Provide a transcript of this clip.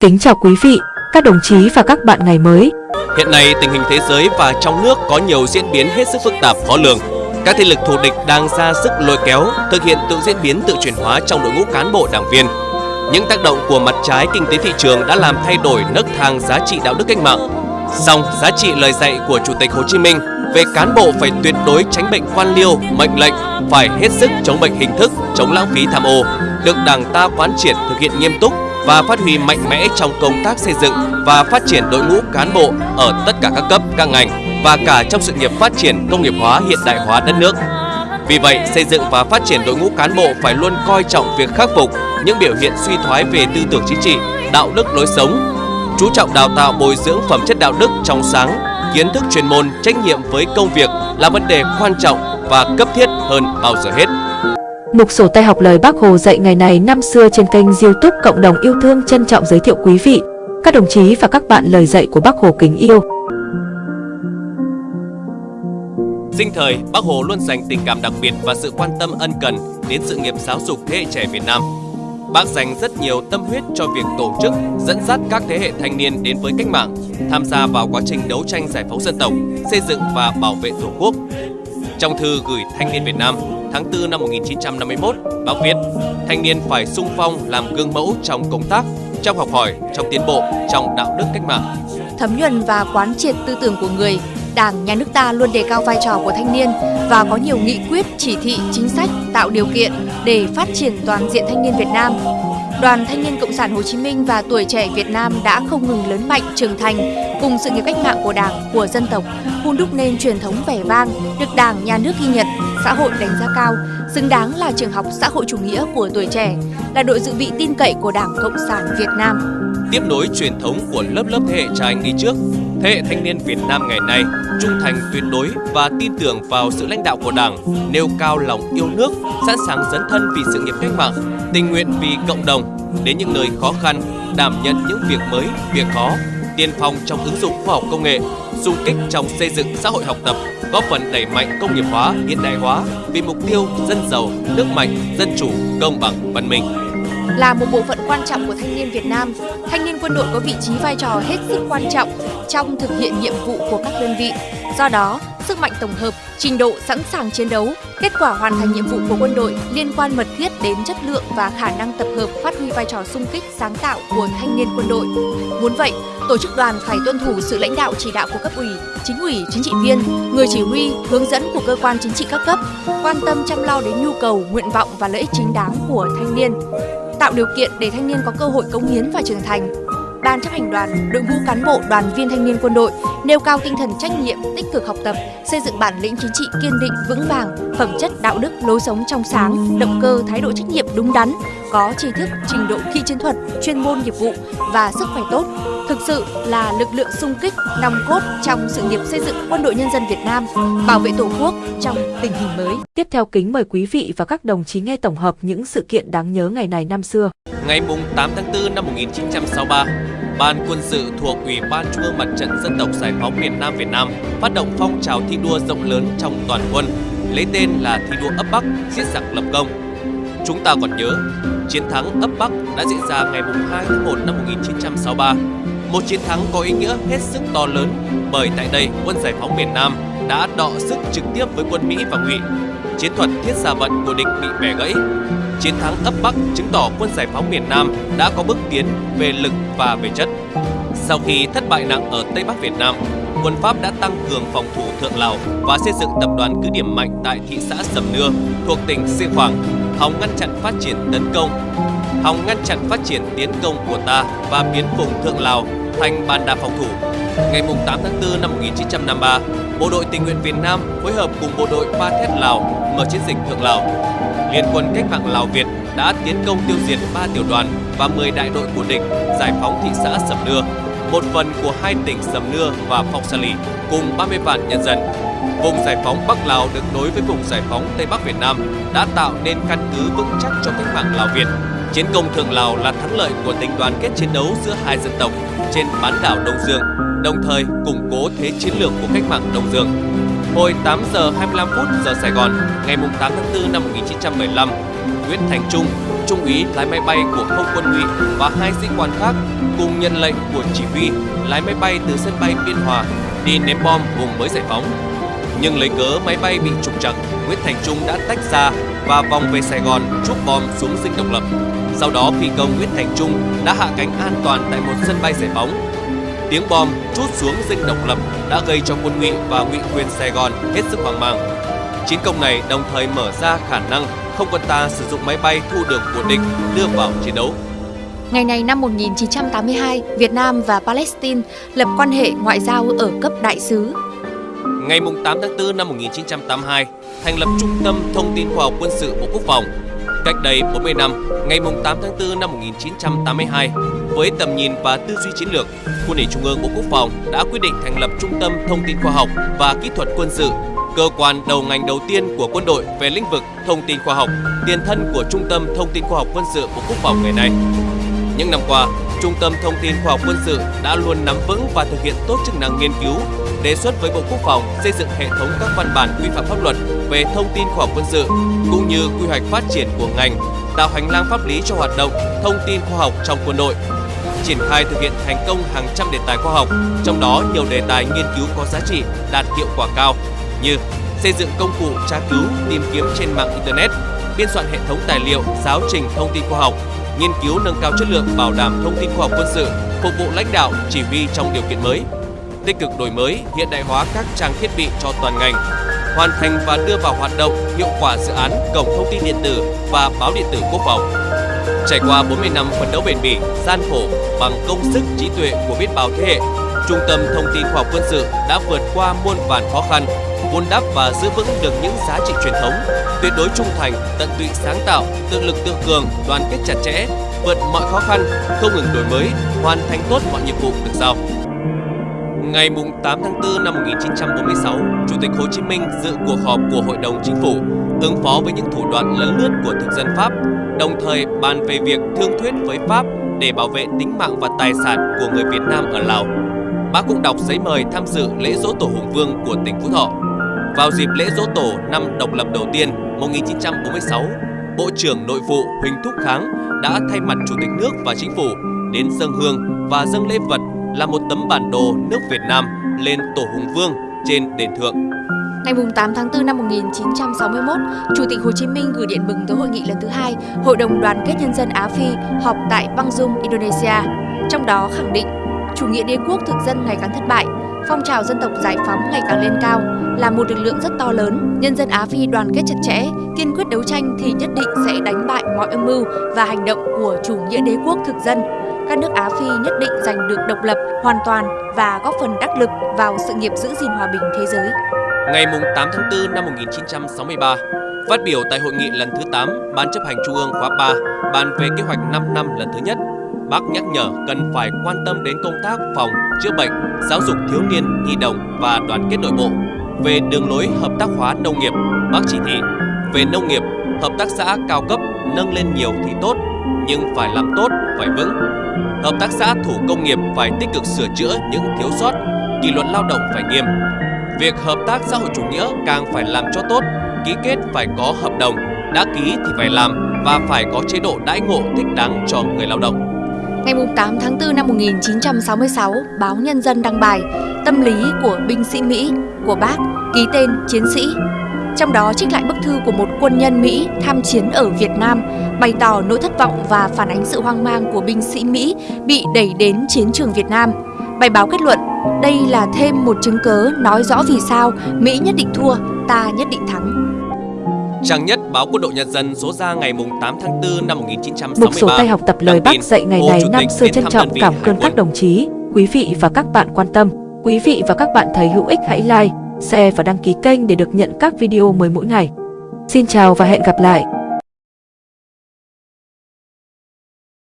Kính chào quý vị, các đồng chí và các bạn ngày mới. Hiện nay tình hình thế giới và trong nước có nhiều diễn biến hết sức phức tạp khó lường. Các thế lực thù địch đang ra sức lôi kéo, thực hiện tự diễn biến tự chuyển hóa trong đội ngũ cán bộ đảng viên. Những tác động của mặt trái kinh tế thị trường đã làm thay đổi nấc thang giá trị đạo đức cách mạng. Song giá trị lời dạy của Chủ tịch Hồ Chí Minh về cán bộ phải tuyệt đối tránh bệnh quan liêu, mệnh lệnh, phải hết sức chống bệnh hình thức, chống lãng phí tham ô, được Đảng ta quán triệt thực hiện nghiêm túc và phát huy mạnh mẽ trong công tác xây dựng và phát triển đội ngũ cán bộ ở tất cả các cấp, các ngành và cả trong sự nghiệp phát triển công nghiệp hóa hiện đại hóa đất nước. Vì vậy, xây dựng và phát triển đội ngũ cán bộ phải luôn coi trọng việc khắc phục những biểu hiện suy thoái về tư tưởng chính trị, đạo đức lối sống, chú trọng đào tạo bồi dưỡng phẩm chất đạo đức trong sáng, kiến thức chuyên môn, trách nhiệm với công việc là vấn đề quan trọng và cấp thiết hơn bao giờ hết. Mục sổ tay học lời Bác Hồ dạy ngày này năm xưa trên kênh youtube Cộng đồng yêu thương trân trọng giới thiệu quý vị, các đồng chí và các bạn lời dạy của Bác Hồ kính yêu. Sinh thời, Bác Hồ luôn dành tình cảm đặc biệt và sự quan tâm ân cần đến sự nghiệp giáo dục thế hệ trẻ Việt Nam. Bác dành rất nhiều tâm huyết cho việc tổ chức, dẫn dắt các thế hệ thanh niên đến với cách mạng, tham gia vào quá trình đấu tranh giải phóng dân tộc, xây dựng và bảo vệ Tổ quốc. Trong thư gửi thanh niên Việt Nam tháng 4 năm 1951, bác viết: Thanh niên phải sung phong làm gương mẫu trong công tác, trong học hỏi, trong tiến bộ, trong đạo đức cách mạng. Thấm nhuần và quán triệt tư tưởng của người, Đảng, Nhà nước ta luôn đề cao vai trò của thanh niên và có nhiều nghị quyết, chỉ thị, chính sách tạo điều kiện để phát triển toàn diện thanh niên Việt Nam. Đoàn Thanh niên Cộng sản Hồ Chí Minh và tuổi trẻ Việt Nam đã không ngừng lớn mạnh, trưởng thành cùng sự nghiệp cách mạng của Đảng, của dân tộc, hun đúc nên truyền thống vẻ vang, được Đảng, Nhà nước ghi nhận, xã hội đánh giá cao, xứng đáng là trường học xã hội chủ nghĩa của tuổi trẻ, là đội dự bị tin cậy của Đảng Cộng sản Việt Nam. Tiếp nối truyền thống của lớp lớp thế hệ cha anh đi trước, thế hệ thanh niên Việt Nam ngày nay trung thành tuyệt đối và tin tưởng vào sự lãnh đạo của Đảng, nêu cao lòng yêu nước, sẵn sàng dấn thân vì sự nghiệp cách mạng, tình nguyện vì cộng đồng, đến những nơi khó khăn, đảm nhận những việc mới, việc khó, tiên phong trong ứng dụng khoa học công nghệ, xung kích trong xây dựng xã hội học tập, góp phần đẩy mạnh công nghiệp hóa, hiện đại hóa vì mục tiêu dân giàu, nước mạnh, dân chủ, công bằng, văn minh. Là một bộ phận quan trọng của thanh niên Việt Nam, thanh niên quân đội có vị trí vai trò hết sức quan trọng trong thực hiện nhiệm vụ của các đơn vị. Do đó, sức mạnh tổng hợp, trình độ sẵn sàng chiến đấu, kết quả hoàn thành nhiệm vụ của quân đội liên quan mật thiết đến chất lượng và khả năng tập hợp phát huy vai trò sung kích sáng tạo của thanh niên quân đội. Muốn vậy, tổ chức đoàn phải tuân thủ sự lãnh đạo chỉ đạo của cấp ủy, chính ủy, chính trị viên, người chỉ huy, hướng dẫn của cơ quan chính trị các cấp, quan tâm chăm lo đến nhu cầu, nguyện vọng và lợi ích chính đáng của thanh niên, tạo điều kiện để thanh niên có cơ hội cống hiến và trưởng thành, Ban chấp hành đoàn, đội ngũ cán bộ, đoàn viên thanh niên quân đội nêu cao tinh thần trách nhiệm, tích cực học tập, xây dựng bản lĩnh chính trị kiên định, vững vàng, phẩm chất đạo đức, lối sống trong sáng, động cơ, thái độ trách nhiệm đúng đắn, có tri thức, trình độ kỹ chiến thuật, chuyên môn nghiệp vụ và sức khỏe tốt, thực sự là lực lượng sung kích, nòng cốt trong sự nghiệp xây dựng quân đội nhân dân Việt Nam, bảo vệ Tổ quốc trong tình hình mới. Tiếp theo kính mời quý vị và các đồng chí nghe tổng hợp những sự kiện đáng nhớ ngày này năm xưa. Ngày 8 tháng 4 năm 1963, Ban quân sự thuộc Ủy ban Trung ương Mặt trận Dân tộc Giải phóng miền Nam Việt Nam phát động phong trào thi đua rộng lớn trong toàn quân, lấy tên là thi đua ấp Bắc, giết giặc lập công. Chúng ta còn nhớ, chiến thắng ấp Bắc đã diễn ra ngày 2 tháng 1 năm 1963, một chiến thắng có ý nghĩa hết sức to lớn bởi tại đây quân giải phóng miền Nam đã đọ sức trực tiếp với quân Mỹ và Ngụy. Chiến thuật thiết xa vận của địch bị bẻ gãy, chiến thắng ấp Bắc chứng tỏ quân giải phóng miền Nam đã có bước tiến về lực và về chất. Sau khi thất bại nặng ở Tây Bắc Việt Nam, quân Pháp đã tăng cường phòng thủ Thượng Lào và xây dựng tập đoàn cứ điểm mạnh tại thị xã Sầm Nưa thuộc tỉnh Siêng Khoảng, hòng ngăn chặn phát triển tấn công, hòng ngăn chặn phát triển tiến công của ta và biến vùng Thượng Lào thành bàn đạp phòng thủ. Ngày 8 tháng 4 năm 1953, Bộ đội tình nguyện Việt Nam phối hợp cùng bộ đội Pa Thét Lào mở chiến dịch Thượng Lào. Liên quân cách mạng Lào Việt đã tiến công tiêu diệt 3 tiểu đoàn và 10 đại đội của địch giải phóng thị xã Sầm Nưa, một phần của hai tỉnh Sầm Nưa và Phong Sa Lì cùng 30 vạn nhân dân. Vùng giải phóng Bắc Lào được nối với vùng giải phóng Tây Bắc Việt Nam đã tạo nên căn cứ vững chắc cho cách mạng Lào Việt. Chiến công Thượng Lào là thắng lợi của tình đoàn kết chiến đấu giữa hai dân tộc trên bán đảo Đông Dương, đồng thời củng cố thế chiến lược của cách mạng Đông Dương. Hồi 8 giờ 25 phút giờ Sài Gòn, ngày 8 tháng 4 năm 1975, Nguyễn Thành Trung, trung úy lái máy bay của không quân ngụy và hai sĩ quan khác cùng nhận lệnh của chỉ huy lái máy bay từ sân bay Biên Hòa đi ném bom vùng mới giải phóng. Nhưng lấy cớ máy bay bị trục trặc, Nguyễn Thành Trung đã tách ra và vòng về Sài Gòn trút bom xuống dinh độc lập. Sau đó phi công Nguyễn Thành Trung đã hạ cánh an toàn tại một sân bay giải phóng. Tiếng bom trút xuống dinh độc lập đã gây cho quân ngụy và ngụy quyền Sài Gòn hết sức hoang mang. Chiến công này đồng thời mở ra khả năng không quân ta sử dụng máy bay thu được của địch đưa vào chiến đấu. Ngày này năm 1982, Việt Nam và Palestine lập quan hệ ngoại giao ở cấp đại sứ. Ngày 8 tháng 4 năm 1982, thành lập Trung tâm Thông tin Khoa học Quân sự Bộ Quốc phòng. Cách đây 40 năm, ngày 8 tháng 4 năm 1982, với tầm nhìn và tư duy chiến lược, Quân ủy Trung ương Bộ Quốc phòng đã quyết định thành lập Trung tâm Thông tin Khoa học và Kỹ thuật Quân sự cơ quan đầu ngành đầu tiên của quân đội về lĩnh vực thông tin khoa học, tiền thân của Trung tâm Thông tin Khoa học Quân sự Bộ Quốc phòng ngày nay. Những năm qua, Trung tâm Thông tin Khoa học Quân sự đã luôn nắm vững và thực hiện tốt chức năng nghiên cứu, đề xuất với Bộ Quốc phòng xây dựng hệ thống các văn bản quy phạm pháp luật về thông tin khoa học quân sự, cũng như quy hoạch phát triển của ngành, tạo hành lang pháp lý cho hoạt động thông tin khoa học trong quân đội. Triển khai thực hiện thành công hàng trăm đề tài khoa học, trong đó nhiều đề tài nghiên cứu có giá trị, đạt hiệu quả cao, như xây dựng công cụ tra cứu, tìm kiếm trên mạng Internet, biên soạn hệ thống tài liệu, giáo trình thông tin khoa học, nghiên cứu nâng cao chất lượng bảo đảm thông tin khoa học quân sự, phục vụ lãnh đạo, chỉ huy trong điều kiện mới, tích cực đổi mới, hiện đại hóa các trang thiết bị cho toàn ngành, hoàn thành và đưa vào hoạt động hiệu quả dự án cổng thông tin điện tử và báo điện tử quốc phòng. Trải qua 40 năm phấn đấu bền bỉ, gian khổ bằng công sức trí tuệ của biết bao thế hệ, Trung tâm Thông tin Khoa học Quân sự đã vượt qua muôn vàn khó khăn, vun đắp và giữ vững được những giá trị truyền thống, tuyệt đối trung thành, tận tụy sáng tạo, tự lực tự cường, đoàn kết chặt chẽ, vượt mọi khó khăn, không ngừng đổi mới, hoàn thành tốt mọi nhiệm vụ được giao. Ngày 8 tháng 4 năm 1946, Chủ tịch Hồ Chí Minh dự cuộc họp của Hội đồng Chính phủ ứng phó với những thủ đoạn lấn lướt của thực dân Pháp, đồng thời bàn về việc thương thuyết với Pháp để bảo vệ tính mạng và tài sản của người Việt Nam ở Lào. Bác cũng đọc giấy mời tham dự lễ dỗ tổ Hùng Vương của tỉnh Phú Thọ. Vào dịp lễ dỗ tổ năm độc lập đầu tiên 1946, Bộ trưởng Nội vụ Huỳnh Thúc Kháng đã thay mặt Chủ tịch nước và Chính phủ đến dân hương và dâng lễ vật là một tấm bản đồ nước Việt Nam lên Tổ Hùng Vương trên đền thượng. Ngày 8 tháng 4 năm 1961, Chủ tịch Hồ Chí Minh gửi điện mừng tới hội nghị lần thứ hai Hội đồng Đoàn kết Nhân dân Á Phi họp tại Bang Dung, Indonesia. Trong đó khẳng định chủ nghĩa đế quốc thực dân ngày càng thất bại, phong trào dân tộc giải phóng ngày càng lên cao là một lực lượng rất to lớn. Nhân dân Á Phi đoàn kết chặt chẽ, kiên quyết đấu tranh thì nhất định sẽ đánh bại mọi âm mưu và hành động của chủ nghĩa đế quốc thực dân. Các nước Á Phi nhất định giành được độc lập hoàn toàn và góp phần đắc lực vào sự nghiệp giữ gìn hòa bình thế giới. Ngày 8 tháng 4 năm 1963, phát biểu tại hội nghị lần thứ 8 Ban chấp hành Trung ương khóa 3 bàn về kế hoạch 5 năm lần thứ nhất bác nhắc nhở cần phải quan tâm đến công tác phòng, chữa bệnh, giáo dục thiếu niên, nhi đồng và đoàn kết nội bộ. Về đường lối hợp tác hóa nông nghiệp, bác chỉ thị về nông nghiệp, hợp tác xã cao cấp nâng lên nhiều thì tốt, nhưng phải làm tốt, phải vững. Hợp tác xã thủ công nghiệp phải tích cực sửa chữa những thiếu sót, kỷ luật lao động phải nghiêm. Việc hợp tác xã hội chủ nghĩa càng phải làm cho tốt, ký kết phải có hợp đồng, đã ký thì phải làm và phải có chế độ đãi ngộ thích đáng cho người lao động. Ngày 8 tháng 4 năm 1966, báo Nhân dân đăng bài Tâm lý của binh sĩ Mỹ của bác ký tên chiến sĩ. Trong đó trích lại bức thư của một quân nhân Mỹ tham chiến ở Việt Nam, bày tỏ nỗi thất vọng và phản ánh sự hoang mang của binh sĩ Mỹ bị đẩy đến chiến trường Việt Nam. Bài báo kết luận, đây là thêm một chứng cớ nói rõ vì sao Mỹ nhất định thua, ta nhất định thắng. Trang nhất báo Quân đội Nhân dân số ra ngày 8 tháng 4 năm 1963. Mục sổ tay học tập lời bác dạy ngày này năm xưa trân trọng cảm ơn các đồng chí, quý vị và các bạn quan tâm. Quý vị và các bạn thấy hữu ích hãy like, share và đăng ký kênh để được nhận các video mới mỗi ngày. Xin chào và hẹn gặp lại!